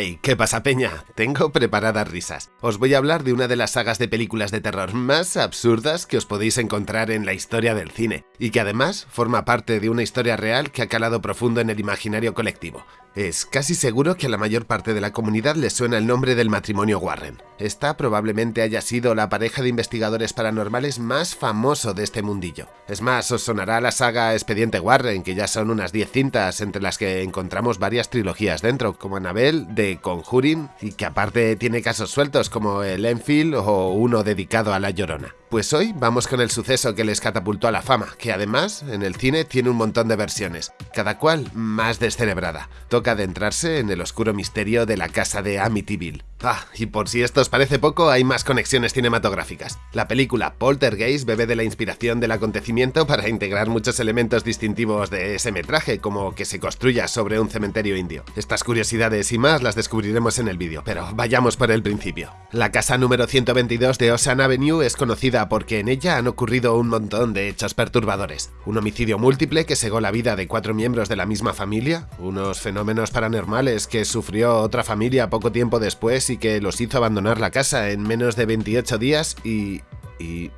Hey, ¿qué pasa peña? Tengo preparadas risas. Os voy a hablar de una de las sagas de películas de terror más absurdas que os podéis encontrar en la historia del cine, y que además forma parte de una historia real que ha calado profundo en el imaginario colectivo. Es casi seguro que a la mayor parte de la comunidad le suena el nombre del matrimonio Warren. Esta probablemente haya sido la pareja de investigadores paranormales más famoso de este mundillo. Es más, os sonará la saga Expediente Warren, que ya son unas 10 cintas entre las que encontramos varias trilogías dentro, como Annabelle, de Conjuring, y que aparte tiene casos sueltos como el Enfield o uno dedicado a La Llorona. Pues hoy vamos con el suceso que les catapultó a la fama, que además en el cine tiene un montón de versiones, cada cual más descerebrada. Toca adentrarse en el oscuro misterio de la casa de Amityville. Ah, y por si esto os parece poco, hay más conexiones cinematográficas. La película Poltergeist bebe de la inspiración del acontecimiento para integrar muchos elementos distintivos de ese metraje, como que se construya sobre un cementerio indio. Estas curiosidades y más descubriremos en el vídeo, pero vayamos por el principio. La casa número 122 de Ocean Avenue es conocida porque en ella han ocurrido un montón de hechos perturbadores. Un homicidio múltiple que cegó la vida de cuatro miembros de la misma familia, unos fenómenos paranormales que sufrió otra familia poco tiempo después y que los hizo abandonar la casa en menos de 28 días y... y...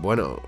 bueno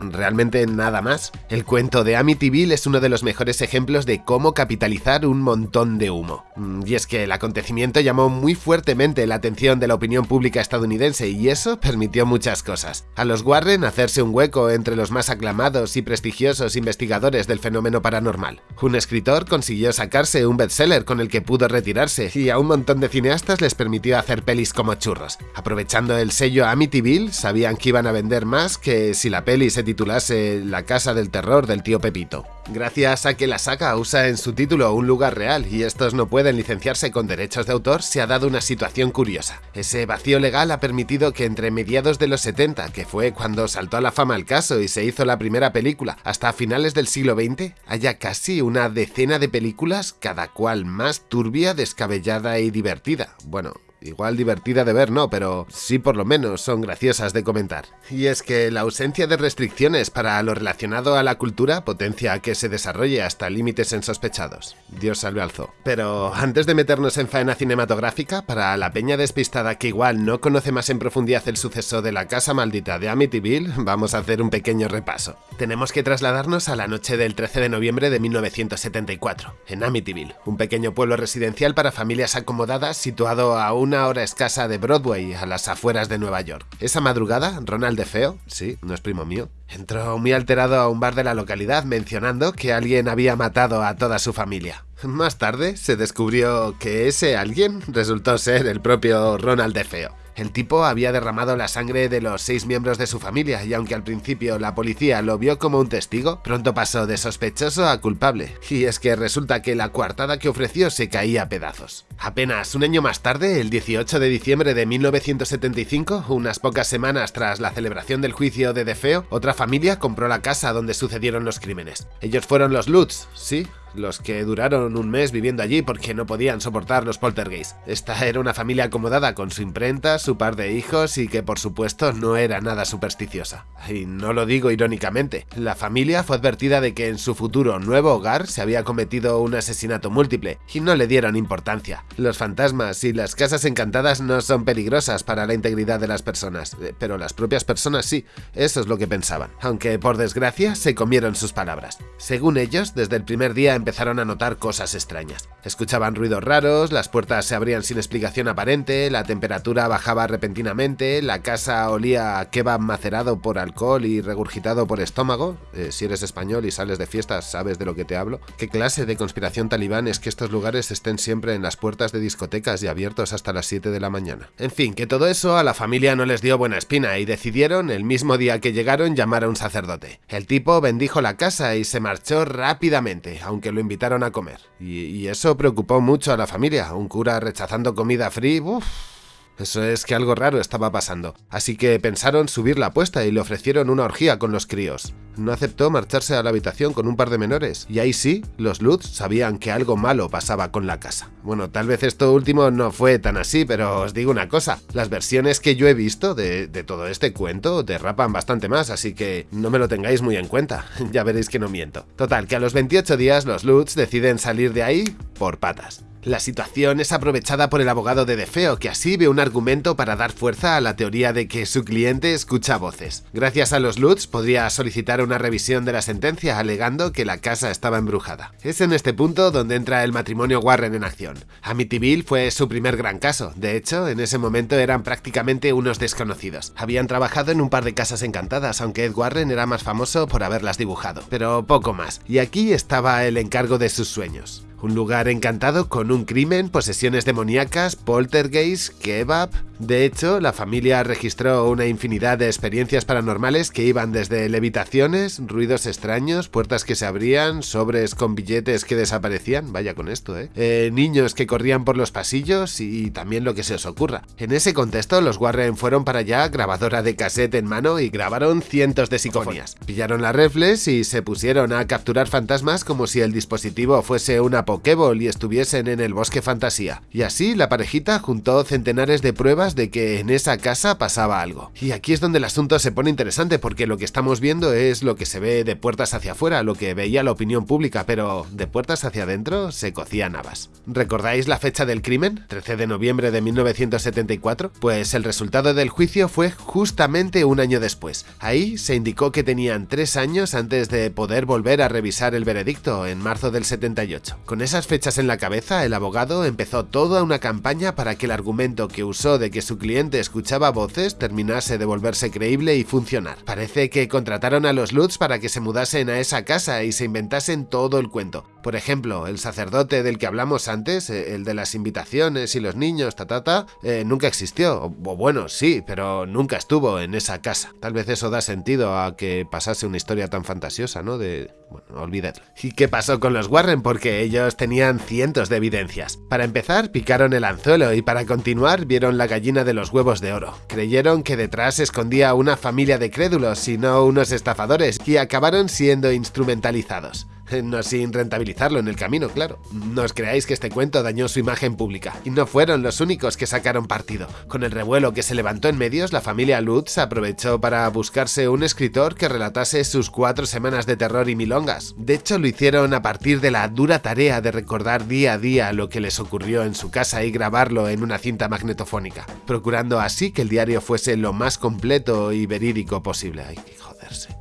realmente nada más. El cuento de Amityville es uno de los mejores ejemplos de cómo capitalizar un montón de humo. Mm, y es que el acontecimiento llamó muy fuertemente la atención de la opinión pública estadounidense y eso permitió muchas cosas. A los Warren hacerse un hueco entre los más aclamados y prestigiosos investigadores del fenómeno paranormal. Un escritor consiguió sacarse un bestseller con el que pudo retirarse y a un montón de cineastas les permitió hacer pelis como churros. Aprovechando el sello Amityville, sabían que iban a vender más que si la peli se titulase La casa del terror del tío Pepito. Gracias a que la saga usa en su título un lugar real y estos no pueden licenciarse con derechos de autor, se ha dado una situación curiosa. Ese vacío legal ha permitido que entre mediados de los 70, que fue cuando saltó a la fama el caso y se hizo la primera película, hasta finales del siglo XX, haya casi una decena de películas, cada cual más turbia, descabellada y divertida. Bueno, Igual divertida de ver no, pero sí por lo menos son graciosas de comentar. Y es que la ausencia de restricciones para lo relacionado a la cultura potencia que se desarrolle hasta límites insospechados. Dios salve al zoo. Pero antes de meternos en faena cinematográfica, para la peña despistada que igual no conoce más en profundidad el suceso de la casa maldita de Amityville, vamos a hacer un pequeño repaso. Tenemos que trasladarnos a la noche del 13 de noviembre de 1974, en Amityville, un pequeño pueblo residencial para familias acomodadas situado a una hora escasa de Broadway, a las afueras de Nueva York. Esa madrugada, Ronald DeFeo, sí, no es primo mío, entró muy alterado a un bar de la localidad mencionando que alguien había matado a toda su familia. Más tarde se descubrió que ese alguien resultó ser el propio Ronald DeFeo. El tipo había derramado la sangre de los seis miembros de su familia y aunque al principio la policía lo vio como un testigo, pronto pasó de sospechoso a culpable. Y es que resulta que la coartada que ofreció se caía a pedazos. Apenas un año más tarde, el 18 de diciembre de 1975, unas pocas semanas tras la celebración del juicio de Defeo, otra familia compró la casa donde sucedieron los crímenes. Ellos fueron los Lutz, sí, los que duraron un mes viviendo allí porque no podían soportar los poltergeists. Esta era una familia acomodada con su imprenta, su par de hijos y que por supuesto no era nada supersticiosa. Y no lo digo irónicamente, la familia fue advertida de que en su futuro nuevo hogar se había cometido un asesinato múltiple y no le dieron importancia. Los fantasmas y las casas encantadas no son peligrosas para la integridad de las personas, eh, pero las propias personas sí, eso es lo que pensaban, aunque por desgracia se comieron sus palabras. Según ellos, desde el primer día empezaron a notar cosas extrañas. Escuchaban ruidos raros, las puertas se abrían sin explicación aparente, la temperatura bajaba repentinamente, la casa olía a kebab macerado por alcohol y regurgitado por estómago. Eh, si eres español y sales de fiestas, sabes de lo que te hablo. ¿Qué clase de conspiración talibán es que estos lugares estén siempre en las puertas de discotecas y abiertos hasta las 7 de la mañana? En fin, que todo eso a la familia no les dio buena espina y decidieron, el mismo día que llegaron, llamar a un sacerdote. El tipo bendijo la casa y se marchó rápidamente, aunque lo invitaron a comer. Y, eso preocupó mucho a la familia. Un cura rechazando comida free, uff. Eso es que algo raro estaba pasando, así que pensaron subir la apuesta y le ofrecieron una orgía con los críos. No aceptó marcharse a la habitación con un par de menores, y ahí sí, los Lutz sabían que algo malo pasaba con la casa. Bueno, tal vez esto último no fue tan así, pero os digo una cosa, las versiones que yo he visto de, todo este cuento derrapan bastante más, así que no me lo tengáis muy en cuenta, ya veréis que no miento. Total, que a los 28 días los Lutz deciden salir de ahí por patas. La situación es aprovechada por el abogado de Defeo, que así ve un argumento para dar fuerza a la teoría de que su cliente escucha voces. Gracias a los Lutz podría solicitar una revisión de la sentencia alegando que la casa estaba embrujada. Es en este punto donde entra el matrimonio Warren en acción. Amityville fue su primer gran caso, de hecho en ese momento eran prácticamente unos desconocidos. Habían trabajado en un par de casas encantadas, aunque Ed Warren era más famoso por haberlas dibujado, pero poco más. Y aquí estaba el encargo de sus sueños. Un lugar encantado con un crimen, posesiones demoníacas, poltergeist, kebab, de hecho, la familia registró una infinidad de experiencias paranormales que iban desde levitaciones, ruidos extraños, puertas que se abrían, sobres con billetes que desaparecían, vaya con esto, ¿eh? ¿eh? niños que corrían por los pasillos y también lo que se os ocurra. En ese contexto, los Warren fueron para allá, grabadora de cassette en mano y grabaron cientos de psicofonías. Pillaron las reflex y se pusieron a capturar fantasmas como si el dispositivo fuese una Pokéball y estuviesen en el bosque fantasía. Y así la parejita juntó centenares de pruebas de que en esa casa pasaba algo. Y aquí es donde el asunto se pone interesante porque lo que estamos viendo es lo que se ve de puertas hacia afuera, lo que veía la opinión pública, pero de puertas hacia adentro se cocían habas. ¿Recordáis la fecha del crimen? 13 de noviembre de 1974? Pues el resultado del juicio fue justamente un año después. Ahí se indicó que tenían tres años antes de poder volver a revisar el veredicto en marzo del 78. Con esas fechas en la cabeza, el abogado empezó toda una campaña para que el argumento que usó de que su cliente escuchaba voces terminase de volverse creíble y funcionar. Parece que contrataron a los Lutz para que se mudasen a esa casa y se inventasen todo el cuento. Por ejemplo, el sacerdote del que hablamos antes, eh, el de las invitaciones y los niños, ta, ta, eh, nunca existió. O bueno, sí, pero nunca estuvo en esa casa. Tal vez eso da sentido a que pasase una historia tan fantasiosa, ¿no? De... Bueno, olvidadlo. ¿Y qué pasó con los Warren? Porque ellos tenían cientos de evidencias. Para empezar, picaron el anzuelo y para continuar vieron la gallina de los huevos de oro. Creyeron que detrás se escondía una familia de crédulos y no unos estafadores, y acabaron siendo instrumentalizados. No sin rentabilizarlo en el camino, claro. No os creáis que este cuento dañó su imagen pública, y no fueron los únicos que sacaron partido. Con el revuelo que se levantó en medios, la familia Lutz aprovechó para buscarse un escritor que relatase sus cuatro semanas de terror y milongas. De hecho, lo hicieron a partir de la dura tarea de recordar día a día lo que les ocurrió en su casa y grabarlo en una cinta magnetofónica, procurando así que el diario fuese lo más completo y verídico posible. Ay,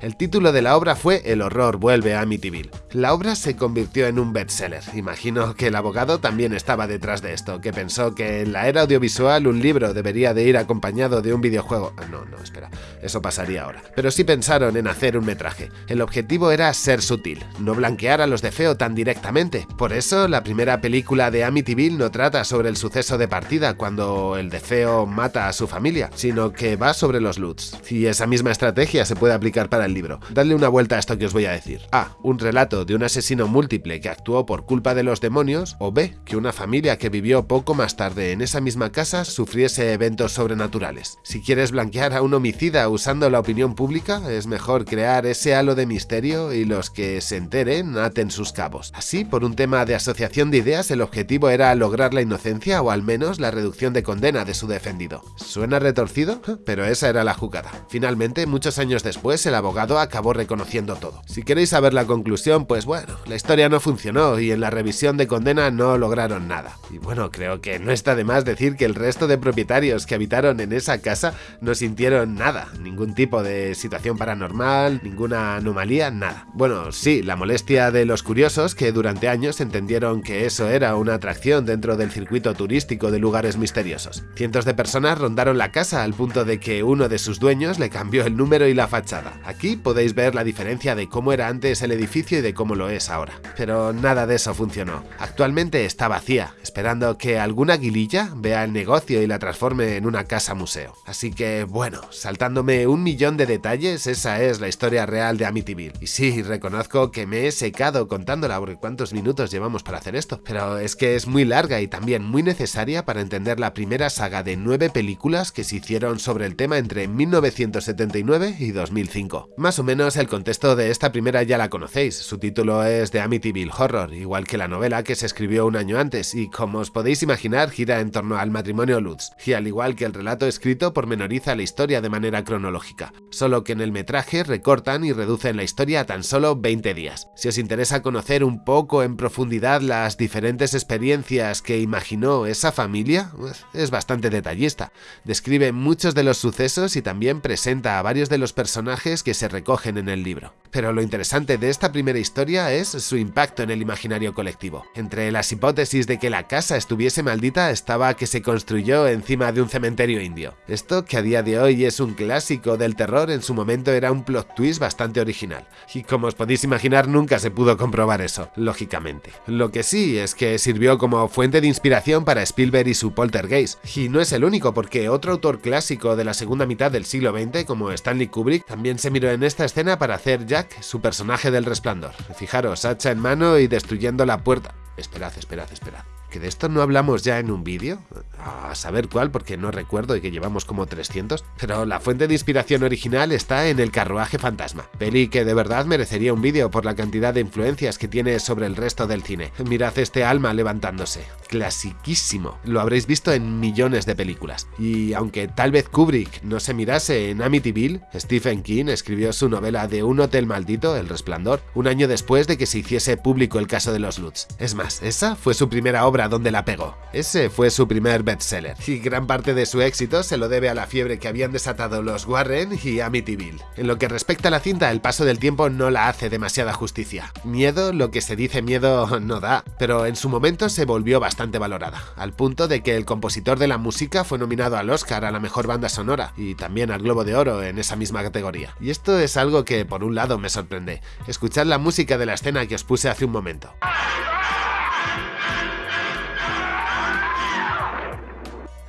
el título de la obra fue El horror vuelve a Amityville. La obra se convirtió en un bestseller. Imagino que el abogado también estaba detrás de esto, que pensó que en la era audiovisual un libro debería de ir acompañado de un videojuego. Ah, no, no, espera, eso pasaría ahora. Pero sí pensaron en hacer un metraje. El objetivo era ser sutil, no blanquear a los de Feo tan directamente. Por eso, la primera película de Amityville no trata sobre el suceso de partida cuando el de Feo mata a su familia, sino que va sobre los Lutz. Y esa misma estrategia se puede aplicar para el libro. Dadle una vuelta a esto que os voy a decir. A. Un relato de un asesino múltiple que actuó por culpa de los demonios. O B. Que una familia que vivió poco más tarde en esa misma casa sufriese eventos sobrenaturales. Si quieres blanquear a un homicida usando la opinión pública, es mejor crear ese halo de misterio y los que se enteren aten sus cabos. Así, por un tema de asociación de ideas, el objetivo era lograr la inocencia o al menos la reducción de condena de su defendido. ¿Suena retorcido? Pero esa era la jugada. Finalmente, muchos años después, el abogado acabó reconociendo todo. Si queréis saber la conclusión, pues bueno, la historia no funcionó y en la revisión de condena no lograron nada. Y bueno, creo que no está de más decir que el resto de propietarios que habitaron en esa casa no sintieron nada, ningún tipo de situación paranormal, ninguna anomalía, nada. Bueno, sí, la molestia de los curiosos que durante años entendieron que eso era una atracción dentro del circuito turístico de lugares misteriosos. Cientos de personas rondaron la casa al punto de que uno de sus dueños le cambió el número y la fachada. Aquí podéis ver la diferencia de cómo era antes el edificio y de cómo lo es ahora. Pero nada de eso funcionó. Actualmente está vacía, esperando que alguna aguililla vea el negocio y la transforme en una casa museo. Así que bueno, saltándome un millón de detalles, esa es la historia real de Amityville. Y sí, reconozco que me he secado contándola porque cuántos minutos llevamos para hacer esto, pero es que es muy larga y también muy necesaria para entender la primera saga de nueve películas que se hicieron sobre el tema entre 1979 y 2005. 2005. Más o menos el contexto de esta primera ya la conocéis, su título es The Amityville Horror, igual que la novela que se escribió un año antes y como os podéis imaginar gira en torno al matrimonio Lutz, y al igual que el relato escrito pormenoriza la historia de manera cronológica, solo que en el metraje recortan y reducen la historia a tan solo 20 días. Si os interesa conocer un poco en profundidad las diferentes experiencias que imaginó esa familia, pues, es bastante detallista. Describe muchos de los sucesos y también presenta a varios de los personajes que se recogen en el libro. Pero lo interesante de esta primera historia es su impacto en el imaginario colectivo. Entre las hipótesis de que la casa estuviese maldita estaba que se construyó encima de un cementerio indio. Esto, que a día de hoy es un clásico del terror, en su momento era un plot twist bastante original. Y como os podéis imaginar, nunca se pudo comprobar eso, lógicamente. Lo que sí es que sirvió como fuente de inspiración para Spielberg y su Poltergeist. Y no es el único, porque otro autor clásico de la segunda mitad del siglo XX, como Stanley Kubrick, también se miró en esta escena para hacer Jack su personaje del resplandor. Fijaros, hacha en mano y destruyendo la puerta. Esperad, esperad, esperad de esto no hablamos ya en un vídeo, a saber cuál porque no recuerdo y que llevamos como 300, pero la fuente de inspiración original está en El carruaje fantasma, peli que de verdad merecería un vídeo por la cantidad de influencias que tiene sobre el resto del cine. Mirad este alma levantándose, clasiquísimo, lo habréis visto en millones de películas. Y aunque tal vez Kubrick no se mirase en Amityville, Stephen King escribió su novela de un hotel maldito, El Resplandor, un año después de que se hiciese público el caso de los Lutz. Es más, esa fue su primera obra donde la pegó. Ese fue su primer bestseller, y gran parte de su éxito se lo debe a la fiebre que habían desatado los Warren y Amityville. En lo que respecta a la cinta, el paso del tiempo no la hace demasiada justicia. Miedo, lo que se dice miedo, no da, pero en su momento se volvió bastante valorada, al punto de que el compositor de la música fue nominado al Oscar a la mejor banda sonora, y también al Globo de Oro en esa misma categoría. Y esto es algo que por un lado me sorprende, escuchar la música de la escena que os puse hace un momento.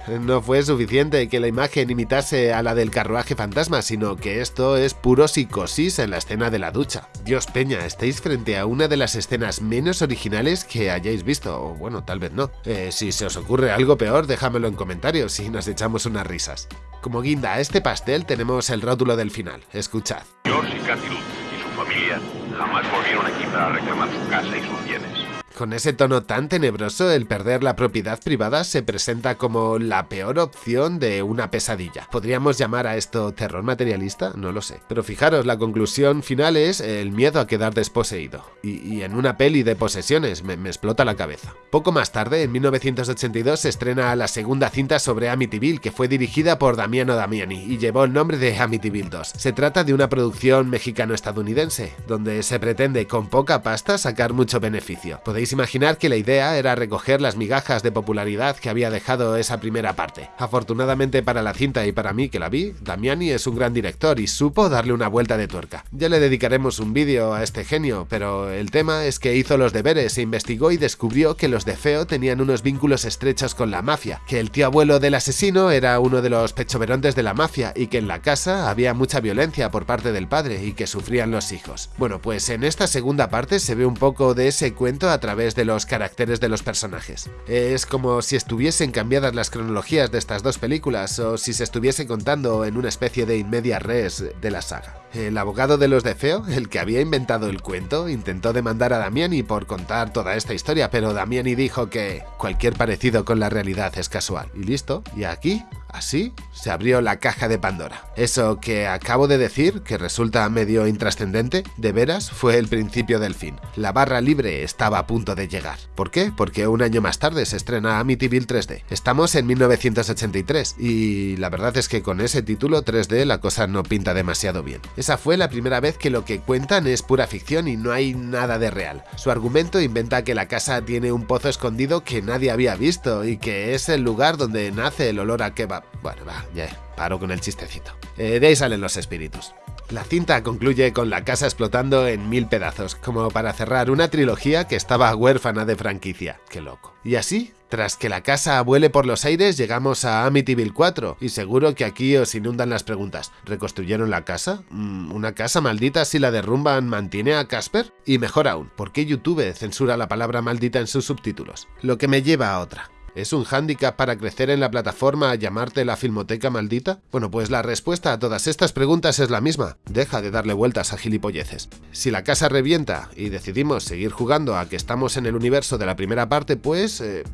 No fue suficiente que la imagen imitase a la del carruaje fantasma, sino que esto es puro psicosis en la escena de la ducha. Dios Peña, estáis frente a una de las escenas menos originales que hayáis visto, o bueno, tal vez no. Eh, si se os ocurre algo peor, déjamelo en comentarios y nos echamos unas risas. Como guinda a este pastel tenemos el rótulo del final, escuchad. George y Cathy y su familia jamás volvieron aquí para reclamar su casa y sus bienes. Con ese tono tan tenebroso, el perder la propiedad privada se presenta como la peor opción de una pesadilla. ¿Podríamos llamar a esto terror materialista? No lo sé. Pero fijaros, la conclusión final es el miedo a quedar desposeído. Y, en una peli de posesiones me, me, explota la cabeza. Poco más tarde, en 1982, se estrena la segunda cinta sobre Amityville, que fue dirigida por Damiano Damiani y llevó el nombre de Amityville 2. Se trata de una producción mexicano-estadounidense, donde se pretende con poca pasta sacar mucho beneficio. Podéis imaginar que la idea era recoger las migajas de popularidad que había dejado esa primera parte. Afortunadamente para la cinta y para mí que la vi, Damiani es un gran director y supo darle una vuelta de tuerca. Ya le dedicaremos un vídeo a este genio, pero el tema es que hizo los deberes e investigó y descubrió que los de Feo tenían unos vínculos estrechos con la mafia, que el tío abuelo del asesino era uno de los pechoverontes de la mafia y que en la casa había mucha violencia por parte del padre y que sufrían los hijos. Bueno, pues en esta segunda parte se ve un poco de ese cuento a través de los caracteres de los personajes. Es como si estuviesen cambiadas las cronologías de estas dos películas o si se estuviese contando en una especie de inmedia res de la saga. El abogado de los de Feo, el que había inventado el cuento, intentó demandar a Damiani por contar toda esta historia, pero Damiani dijo que cualquier parecido con la realidad es casual. Y listo, y aquí Así se abrió la caja de Pandora. Eso que acabo de decir, que resulta medio intrascendente, de veras fue el principio del fin. La barra libre estaba a punto de llegar. ¿Por qué? Porque un año más tarde se estrena Amityville 3D. Estamos en 1983 y la verdad es que con ese título 3D la cosa no pinta demasiado bien. Esa fue la primera vez que lo que cuentan es pura ficción y no hay nada de real. Su argumento inventa que la casa tiene un pozo escondido que nadie había visto y que es el lugar donde nace el olor a kebab. Bueno, va, ya, paro con el chistecito. Eh, de ahí salen los espíritus. La cinta concluye con la casa explotando en mil pedazos, como para cerrar una trilogía que estaba huérfana de franquicia. ¡Qué loco! Y así, tras que la casa vuele por los aires, llegamos a Amityville 4, y seguro que aquí os inundan las preguntas. ¿Reconstruyeron la casa? Mm, ¿Una casa maldita si la derrumban mantiene a Casper? Y mejor aún, ¿por qué YouTube censura la palabra maldita en sus subtítulos? Lo que me lleva a otra. ¿Es un hándicap para crecer en la plataforma llamarte la filmoteca maldita? Bueno, pues la respuesta a todas estas preguntas es la misma. Deja de darle vueltas a gilipolleces. Si la casa revienta y decidimos seguir jugando a que estamos en el universo de la primera parte, pues... Eh,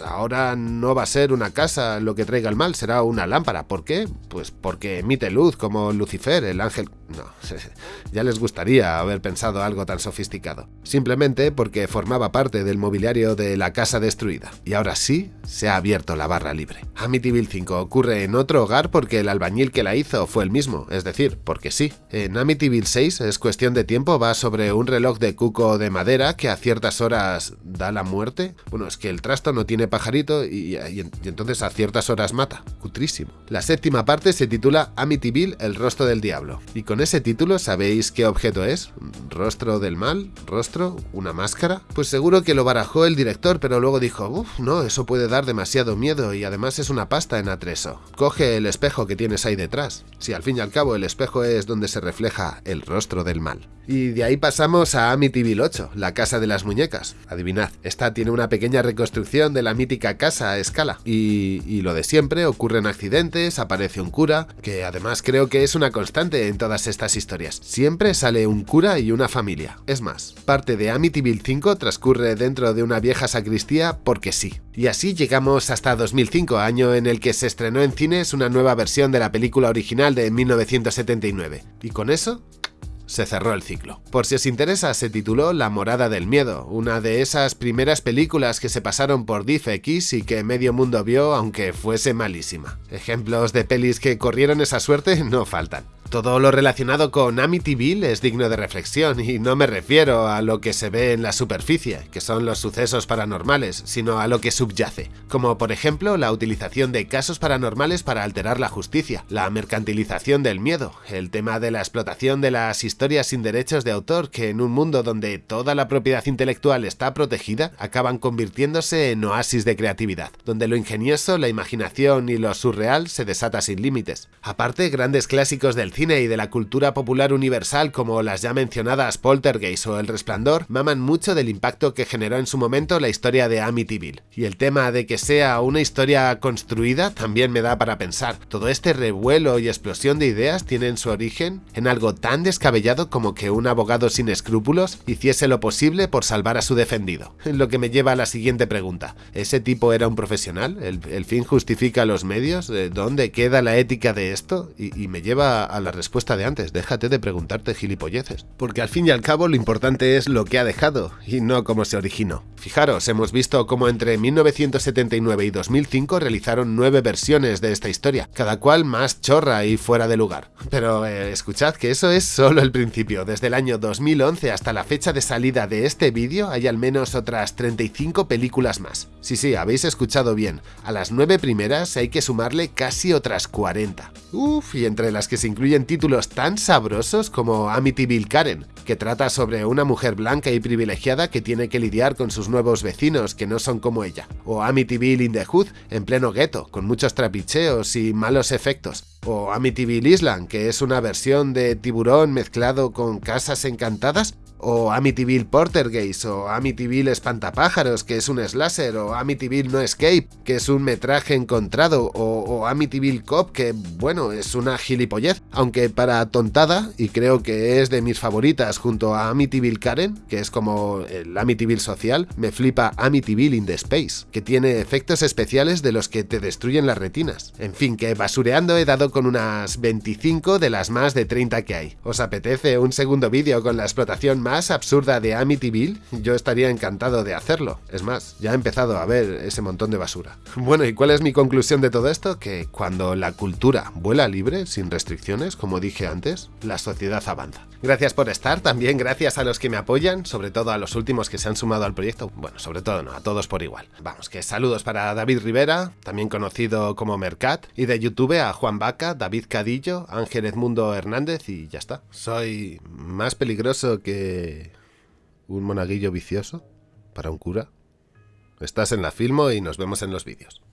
ahora no va a ser una casa lo que traiga el mal, será una lámpara. ¿Por qué? Pues porque emite luz como Lucifer, el ángel... No, ya les gustaría haber pensado algo tan sofisticado. Simplemente porque formaba parte del mobiliario de la casa destruida. Y ahora sí, se ha abierto la barra libre. Amityville 5 ocurre en otro hogar porque el albañil que la hizo fue el mismo, es decir, porque sí. En Amityville 6 es cuestión de tiempo, va sobre un reloj de cuco de madera que a ciertas horas da la muerte. Bueno, es que el trasto no tiene pajarito y, entonces a ciertas horas mata. Cutrísimo. La séptima parte se titula Amityville, el rostro del diablo. Y con ese título, ¿sabéis qué objeto es? ¿Rostro del mal? ¿Rostro? ¿Una máscara? Pues seguro que lo barajó el director, pero luego dijo, uff, no, eso puede dar demasiado miedo y además es una pasta en atreso. Coge el espejo que tienes ahí detrás. Si al fin y al cabo el espejo es donde se refleja el rostro del mal. Y de ahí pasamos a Amityville 8, la casa de las muñecas. Adivinad, esta tiene una pequeña reconstrucción de la mítica casa a escala. Y, y, lo de siempre, ocurren accidentes, aparece un cura, que además creo que es una constante en todas estas historias. Siempre sale un cura y una familia. Es más, parte de Amityville 5 transcurre dentro de una vieja sacristía porque sí. Y así llegamos hasta 2005, año en el que se estrenó en cines una nueva versión de la película original de 1979. Y con eso se cerró el ciclo. Por si os interesa, se tituló La Morada del Miedo, una de esas primeras películas que se pasaron por DivX y que medio mundo vio aunque fuese malísima. Ejemplos de pelis que corrieron esa suerte no faltan. Todo lo relacionado con Amityville es digno de reflexión y no me refiero a lo que se ve en la superficie, que son los sucesos paranormales, sino a lo que subyace, como por ejemplo la utilización de casos paranormales para alterar la justicia, la mercantilización del miedo, el tema de la explotación de las historias sin derechos de autor que en un mundo donde toda la propiedad intelectual está protegida, acaban convirtiéndose en oasis de creatividad, donde lo ingenioso, la imaginación y lo surreal se desata sin límites. Aparte, grandes clásicos del cine y de la cultura popular universal como las ya mencionadas Poltergeist o El Resplandor maman mucho del impacto que generó en su momento la historia de Amityville. Y el tema de que sea una historia construida también me da para pensar. Todo este revuelo y explosión de ideas tienen su origen en algo tan descabellado como que un abogado sin escrúpulos hiciese lo posible por salvar a su defendido. Lo que me lleva a la siguiente pregunta. ¿Ese tipo era un profesional? ¿El, fin justifica los medios? ¿Dónde queda la ética de esto? Y, y me lleva a la respuesta de antes, déjate de preguntarte gilipolleces. Porque al fin y al cabo lo importante es lo que ha dejado, y no cómo se originó. Fijaros, hemos visto cómo entre 1979 y 2005 realizaron nueve versiones de esta historia, cada cual más chorra y fuera de lugar. Pero eh, escuchad que eso es solo el principio, desde el año 2011 hasta la fecha de salida de este vídeo hay al menos otras 35 películas más. Sí, sí, habéis escuchado bien, a las nueve primeras hay que sumarle casi otras 40. Uf, y entre las que se incluyen títulos tan sabrosos como Amityville Karen, que trata sobre una mujer blanca y privilegiada que tiene que lidiar con sus nuevos vecinos que no son como ella, o Amityville in the en pleno gueto, con muchos trapicheos y malos efectos, o Amityville Island, que es una versión de tiburón mezclado con casas encantadas, o Amityville Portergeist, o Amityville Espantapájaros, que es un slasher, o Amityville No Escape, que es un metraje encontrado, o, Amityville Cop, que bueno, es una gilipollez, aunque para tontada, y creo que es de mis favoritas junto a Amityville Karen, que es como el Amityville social, me flipa Amityville in the Space, que tiene efectos especiales de los que te destruyen las retinas. En fin, que basureando he dado con unas 25 de las más de 30 que hay. ¿Os apetece un segundo vídeo con la explotación más absurda de Amityville, yo estaría encantado de hacerlo. Es más, ya he empezado a ver ese montón de basura. Bueno, ¿y cuál es mi conclusión de todo esto? Que cuando la cultura vuela libre, sin restricciones, como dije antes, la sociedad avanza. Gracias por estar, también gracias a los que me apoyan, sobre todo a los últimos que se han sumado al proyecto. Bueno, sobre todo no, a todos por igual. Vamos, que saludos para David Rivera, también conocido como Mercat, y de YouTube a Juan Vaca, David Cadillo, Ángel Edmundo Hernández y ya está. Soy más peligroso que un monaguillo vicioso para un cura. Estás en la Filmo y nos vemos en los vídeos.